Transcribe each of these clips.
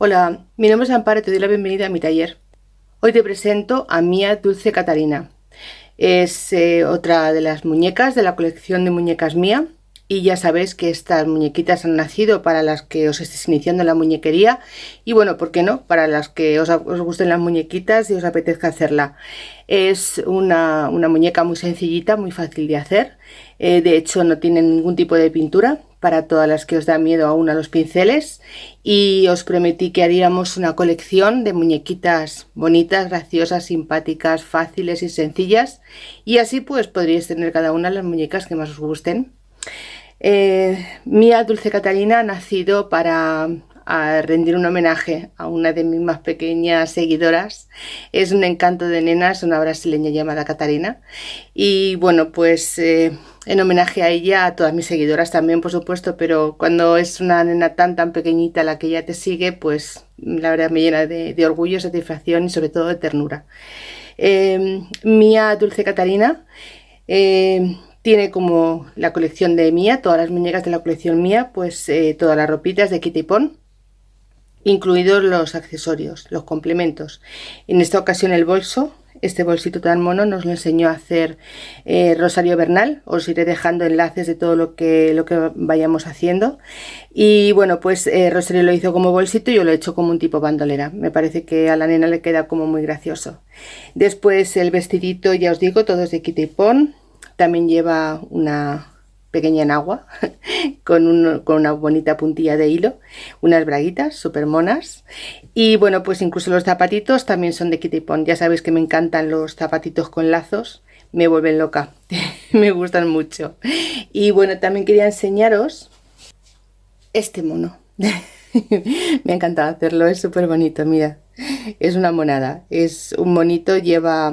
Hola, mi nombre es Amparo y te doy la bienvenida a mi taller. Hoy te presento a Mía Dulce Catarina. Es eh, otra de las muñecas de la colección de muñecas Mía y ya sabéis que estas muñequitas han nacido para las que os estéis iniciando en la muñequería y bueno, ¿por qué no? Para las que os, gusten las muñequitas y os apetezca hacerla. Es una, muñeca muy sencillita, muy fácil de hacer. Eh, de hecho no tiene ningún tipo de pintura para todas las que os da miedo aún a los pinceles y os prometí que haríamos una colección de muñequitas bonitas, graciosas, simpáticas, fáciles y sencillas y así pues podríais tener cada una las muñecas que más os gusten. Eh, Mía Dulce Catalina ha nacido para rendir un homenaje a una de mis más pequeñas seguidoras. Es un encanto de nenas, una brasileña llamada Catarina. Y bueno, pues eh, en homenaje a ella, a todas mis seguidoras también, por supuesto, pero cuando es una nena tan tan pequeñita la que ella te sigue, pues la verdad me llena de, orgullo, satisfacción y sobre todo de ternura. Eh, Mía Dulce Catarina tiene como la colección de Mía, todas las muñecas de la colección Mía, pues eh, todas las ropitas de Kitty Pon, incluidos los accesorios, los complementos. En esta ocasión el bolso, este bolsito tan mono nos lo enseñó a hacer eh, Rosario Bernal. Os iré dejando enlaces de todo lo que, lo que vayamos haciendo. Y bueno, pues eh, Rosario lo hizo como bolsito y yo lo he hecho como un tipo bandolera. Me parece que a la nena le queda como muy gracioso. Después el vestidito, ya os digo, todo es de Kitty Pon. También lleva una pequeña enagua con, una bonita puntilla de hilo, unas braguitas súper monas y bueno pues incluso los zapatitos también son de Kitty Pond. Ya sabéis que me encantan los zapatitos con lazos, me vuelven loca, me gustan mucho. Y bueno también quería enseñaros este mono. me ha encantado hacerlo, es súper bonito, mira, es una monada, es un monito, lleva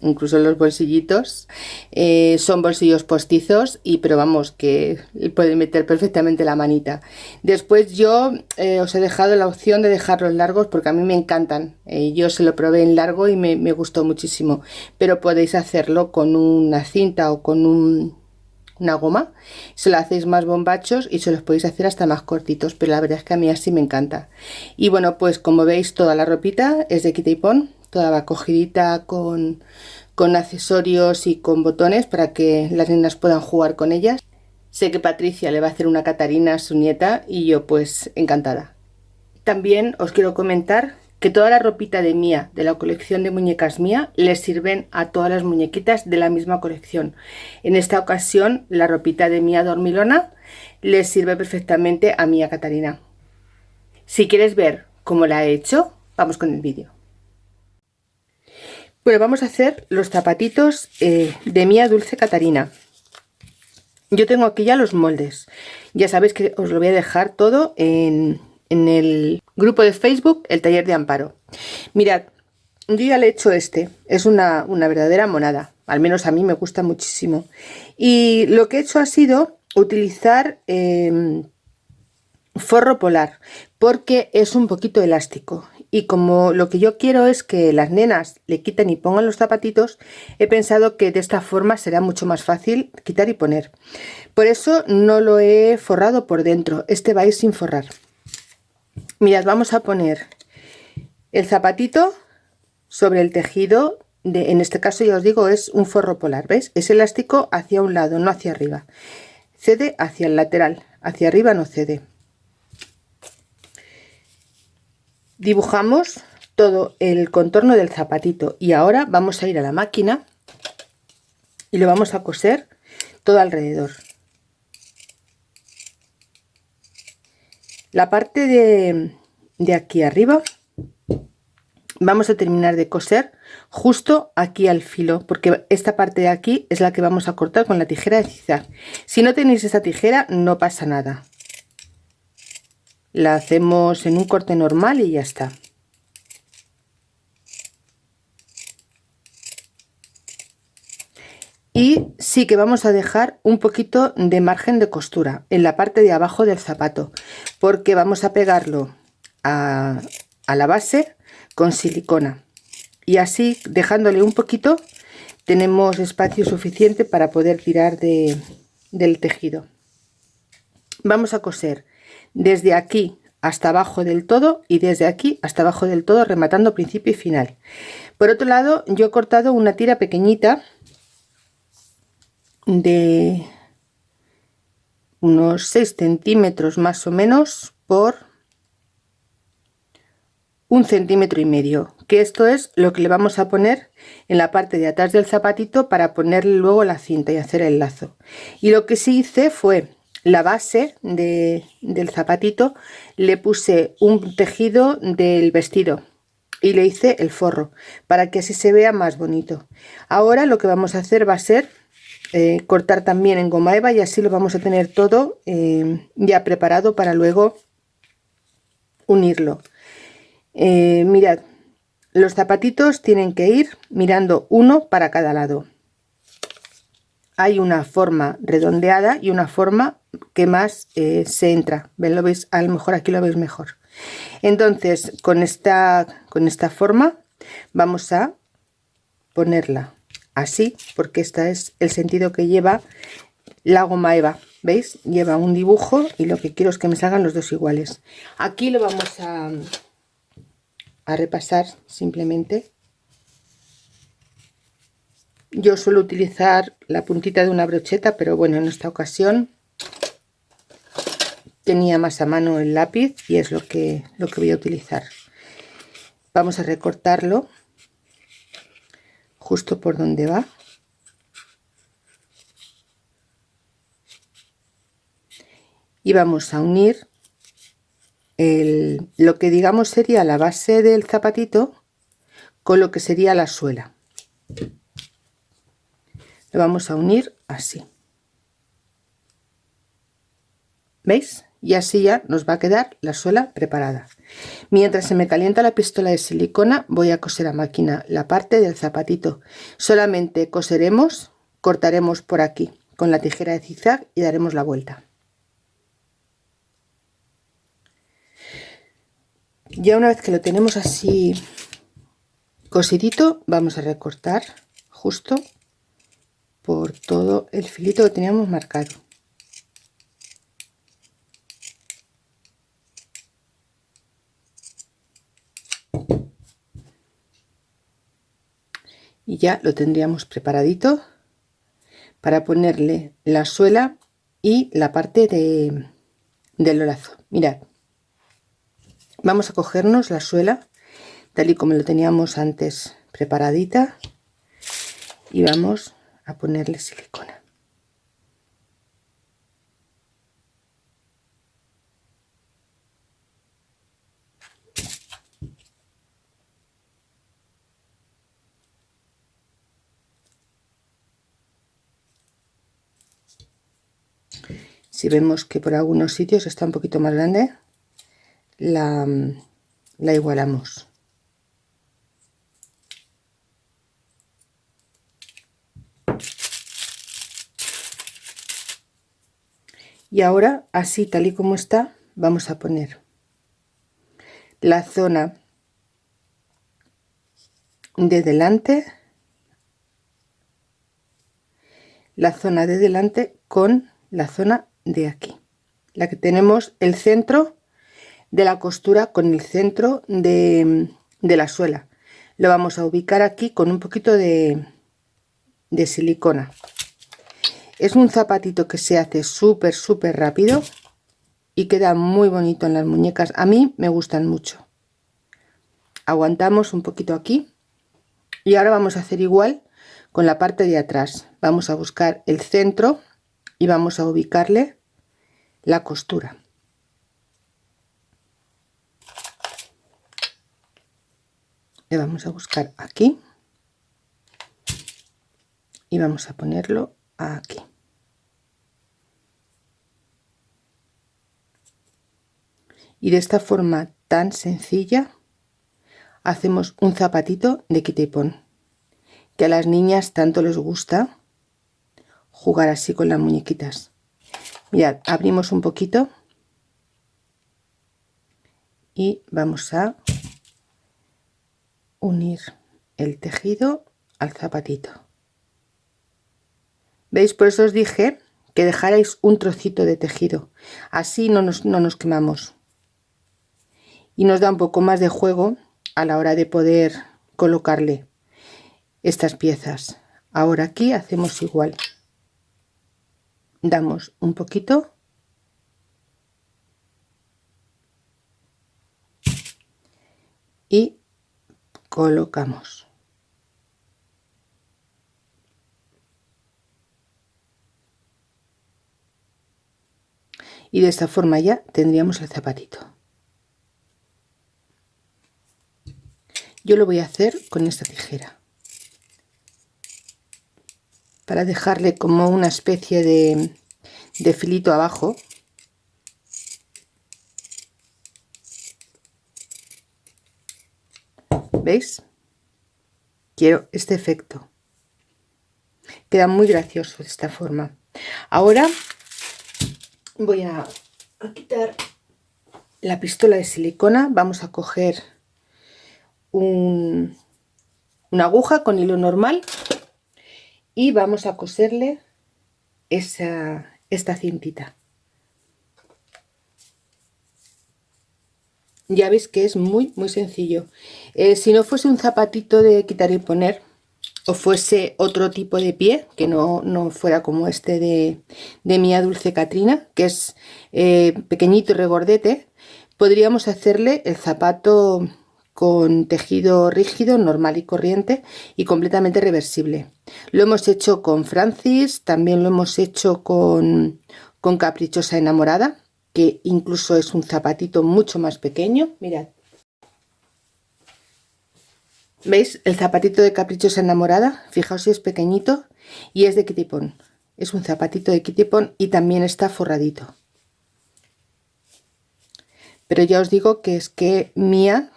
incluso los bolsillitos eh, son bolsillos postizos y pero vamos que puede meter perfectamente la manita. Después yo eh, os he dejado la opción de dejarlos largos porque a mí me encantan eh, yo se lo probé en largo y me, gustó muchísimo pero podéis hacerlo con una cinta o con una goma se lo hacéis más bombachos y se los podéis hacer hasta más cortitos pero la verdad es que a mí así me encanta. Y bueno pues como veis toda la ropita es de Kitty Pon toda cogidita con, con accesorios y con botones para que las niñas puedan jugar con ellas. Sé que Patricia le va a hacer una Catarina a su nieta y yo pues encantada. También os quiero comentar que toda la ropita de Mía, de la colección de muñecas Mía, les sirven a todas las muñequitas de la misma colección. En esta ocasión la ropita de Mía Dormilona les sirve perfectamente a Mía Catarina. Si quieres ver cómo la he hecho, vamos con el vídeo. Bueno, vamos a hacer los zapatitos eh, de Mía Dulce Catarina. Yo tengo aquí ya los moldes. Ya sabéis que os lo voy a dejar todo en, el grupo de Facebook, el taller de Amparo. Mirad, yo ya le he hecho este. Es una, verdadera monada. Al menos a mí me gusta muchísimo. Y lo que he hecho ha sido utilizar em, forro polar porque es un poquito elástico y como lo que yo quiero es que las nenas le quiten y pongan los zapatitos, he pensado que de esta forma será mucho más fácil quitar y poner. Por eso no lo he forrado por dentro, este va a ir sin forrar. Mirad, vamos a poner el zapatito sobre el tejido, en este caso ya os digo es un forro polar, ¿veis? Es elástico hacia un lado, no hacia arriba. Cede hacia el lateral, hacia arriba no cede. Dibujamos todo el contorno del zapatito y ahora vamos a ir a la máquina y lo vamos a coser todo alrededor. La parte de, aquí arriba vamos a terminar de coser justo aquí al filo porque esta parte de aquí es la que vamos a cortar con la tijera de zigzag si no tenéis esta tijera no pasa nada la hacemos en un corte normal y ya está. Y sí que vamos a dejar un poquito de margen de costura en la parte de abajo del zapato porque vamos a pegarlo a, la base con silicona. Y así dejándole un poquito tenemos espacio suficiente para poder tirar de, del tejido. Vamos a coser desde aquí hasta abajo del todo y desde aquí hasta abajo del todo rematando principio y final. Por otro lado yo he cortado una tira pequeñita de unos 6 centímetros más o menos por un centímetro y medio que esto es lo que le vamos a poner en la parte de atrás del zapatito para ponerle luego la cinta y hacer el lazo. Y lo que sí hice fue la base del zapatito le puse un tejido del vestido y le hice el forro para que así se vea más bonito. Ahora lo que vamos a hacer va a ser eh, cortar también en goma eva y así lo vamos a tener todo eh, ya preparado para luego unirlo. Eh, mirad los zapatitos tienen que ir mirando uno para cada lado. Hay una forma redondeada y una forma que más eh, se entra. Lo veis a lo mejor aquí lo veis mejor. Entonces con esta con esta forma vamos a ponerla así porque este es el sentido que lleva la goma eva veis lleva un dibujo y lo que quiero es que me salgan los dos iguales. Aquí lo vamos a, a repasar simplemente. Yo suelo utilizar la puntita de una brocheta, pero bueno, en esta ocasión tenía más a mano el lápiz y es lo que, lo que voy a utilizar. Vamos a recortarlo justo por donde va. Y vamos a unir el, lo que digamos sería la base del zapatito con lo que sería la suela lo vamos a unir así veis y así ya nos va a quedar la suela preparada. Mientras se me calienta la pistola de silicona voy a coser a máquina la parte del zapatito. Solamente coseremos cortaremos por aquí con la tijera de zigzag y daremos la vuelta. Ya una vez que lo tenemos así cosidito vamos a recortar justo por todo el filito que teníamos marcado y ya lo tendríamos preparadito para ponerle la suela y la parte de, del lazo mirad vamos a cogernos la suela tal y como lo teníamos antes preparadita y vamos a ponerle silicona. Si vemos que por algunos sitios está un poquito más grande, la, la igualamos. y ahora así tal y como está vamos a poner la zona de delante la zona de delante con la zona de aquí la que tenemos el centro de la costura con el centro de, la suela lo vamos a ubicar aquí con un poquito de, de silicona es un zapatito que se hace súper, súper rápido y queda muy bonito en las muñecas. A mí me gustan mucho. Aguantamos un poquito aquí y ahora vamos a hacer igual con la parte de atrás. Vamos a buscar el centro y vamos a ubicarle la costura. Le vamos a buscar aquí y vamos a ponerlo aquí. y de esta forma tan sencilla hacemos un zapatito de quita que a las niñas tanto les gusta jugar así con las muñequitas mirad abrimos un poquito. Y vamos a unir el tejido al zapatito. Veis por eso os dije que dejarais un trocito de tejido. Así no nos, no nos quemamos. Y nos da un poco más de juego a la hora de poder colocarle estas piezas. Ahora aquí hacemos igual damos un poquito. Y colocamos. Y de esta forma ya tendríamos el zapatito. Yo lo voy a hacer con esta tijera para dejarle como una especie de, filito abajo. ¿veis? quiero este efecto. Queda muy gracioso de esta forma. Ahora voy a, quitar la pistola de silicona. Vamos a coger una aguja con hilo normal y vamos a coserle esa, esta cintita. Ya veis que es muy muy sencillo. Eh, si no fuese un zapatito de quitar y poner o fuese otro tipo de pie que no, fuera como este de, de Mía Dulce Catrina que es eh, pequeñito y regordete podríamos hacerle el zapato con tejido rígido, normal y corriente y completamente reversible. Lo hemos hecho con Francis, también lo hemos hecho con, con Caprichosa Enamorada, que incluso es un zapatito mucho más pequeño. Mirad. ¿Veis? El zapatito de Caprichosa Enamorada, fijaos si es pequeñito y es de Kitipon. Es un zapatito de Kitipon y también está forradito. Pero ya os digo que es que Mía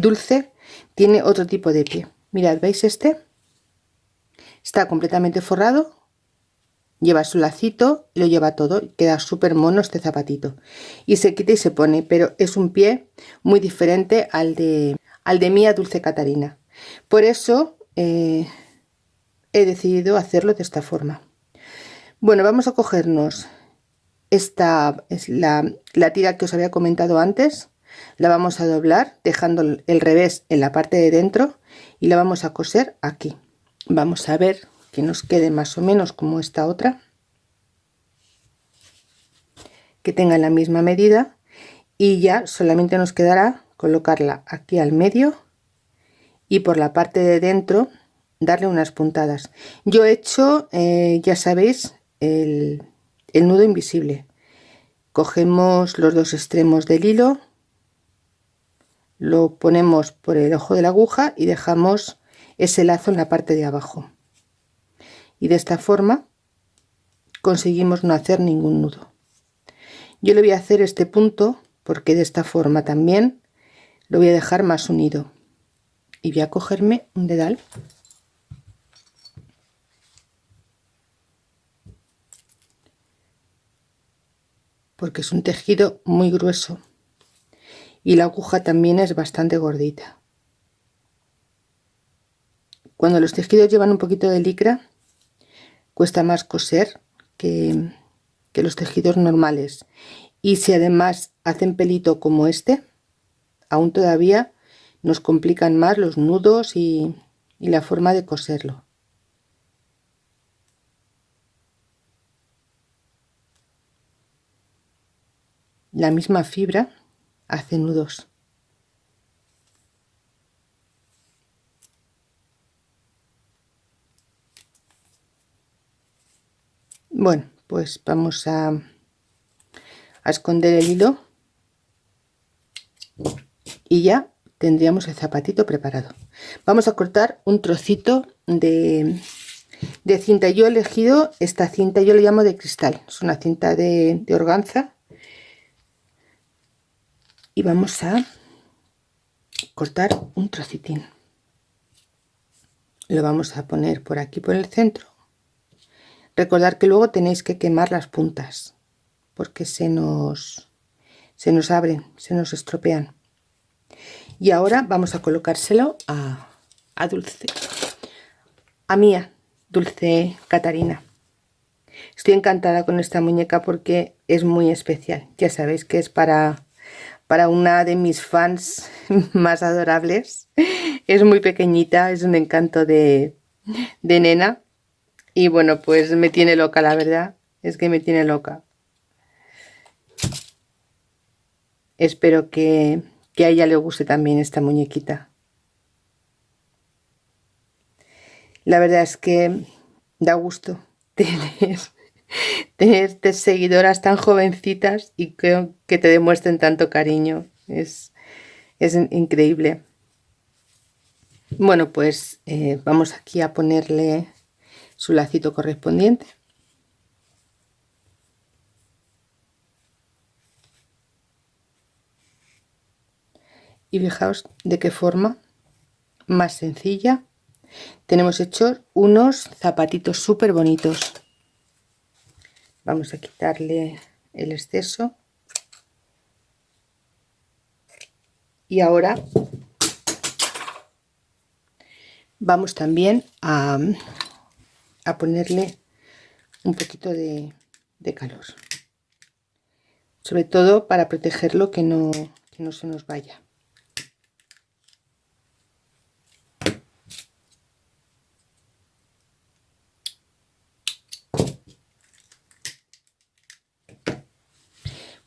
Dulce tiene otro tipo de pie. Mirad, ¿veis este? Está completamente forrado lleva su lacito, lo lleva todo, queda súper mono este zapatito y se quita y se pone, pero es un pie muy diferente al de, al de Mía Dulce Catarina. Por eso eh, he decidido hacerlo de esta forma. Bueno, vamos a cogernos esta es la, la tira que os había comentado antes, la vamos a doblar dejando el revés en la parte de dentro y la vamos a coser aquí. Vamos a ver que nos quede más o menos como esta otra que tenga la misma medida y ya solamente nos quedará colocarla aquí al medio y por la parte de dentro darle unas puntadas yo he hecho eh, ya sabéis el, el nudo invisible cogemos los dos extremos del hilo lo ponemos por el ojo de la aguja y dejamos ese lazo en la parte de abajo. Y de esta forma conseguimos no hacer ningún nudo. Yo le voy a hacer este punto porque de esta forma también lo voy a dejar más unido. Y voy a cogerme un dedal. Porque es un tejido muy grueso y la aguja también es bastante gordita. Cuando los tejidos llevan un poquito de licra cuesta más coser que, los tejidos normales. Y si además hacen pelito como este aún todavía nos complican más los nudos y la forma de coserlo. La misma fibra hace nudos. Bueno pues vamos a, esconder el hilo. Y ya tendríamos el zapatito preparado. Vamos a cortar un trocito de, de cinta. Yo he elegido esta cinta yo le llamo de cristal. Es una cinta de, de organza y vamos a cortar un trocitín. Lo vamos a poner por aquí por el centro. Recordar que luego tenéis que quemar las puntas porque se nos se nos abren se nos estropean. Y ahora vamos a colocárselo a, a dulce. A mía dulce catarina. Estoy encantada con esta muñeca porque es muy especial. Ya sabéis que es para para una de mis fans más adorables. Es muy pequeñita, es un encanto de, de nena. Y bueno, pues me tiene loca, la verdad. Es que me tiene loca. Espero que, que a ella le guste también esta muñequita. La verdad es que da gusto tener, tener seguidoras tan jovencitas y que, que te demuestren tanto cariño. Es, es increíble. Bueno, pues eh, vamos aquí a ponerle su lacito correspondiente. Y fijaos de qué forma más sencilla tenemos hechos unos zapatitos súper bonitos. Vamos a quitarle el exceso. Y ahora vamos también a, a ponerle un poquito de, calor. Sobre todo para protegerlo que no, que no se nos vaya.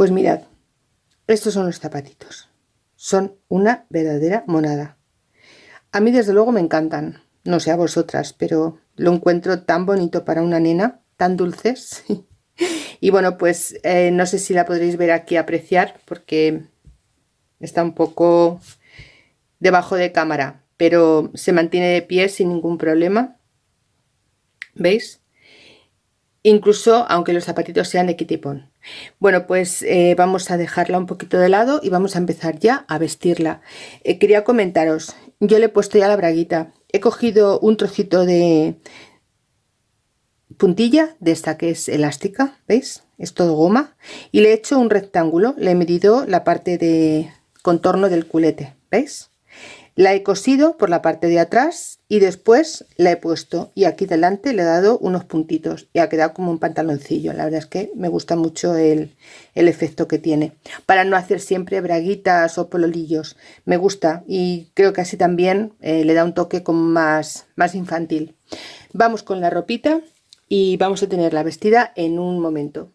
Pues mirad, estos son los zapatitos. Son una verdadera monada. A mí desde luego me encantan. No sé a vosotras, pero lo encuentro tan bonito para una nena, tan dulces. y bueno, pues eh, no sé si la podréis ver aquí apreciar porque está un poco debajo de cámara, pero se mantiene de pie sin ningún problema. ¿Veis? Incluso aunque los zapatitos sean de kitipón. Bueno, pues eh, vamos a dejarla un poquito de lado y vamos a empezar ya a vestirla. Eh, quería comentaros, yo le he puesto ya la braguita. He cogido un trocito de puntilla de esta que es elástica, ¿veis? Es todo goma. Y le he hecho un rectángulo, le he medido la parte de contorno del culete, ¿veis? La he cosido por la parte de atrás y después la he puesto y aquí delante le he dado unos puntitos y ha quedado como un pantaloncillo. La verdad es que me gusta mucho el, efecto que tiene. Para no hacer siempre braguitas o pololillos. Me gusta y creo que así también eh, le da un toque como más, más infantil. Vamos con la ropita y vamos a tenerla vestida en un momento.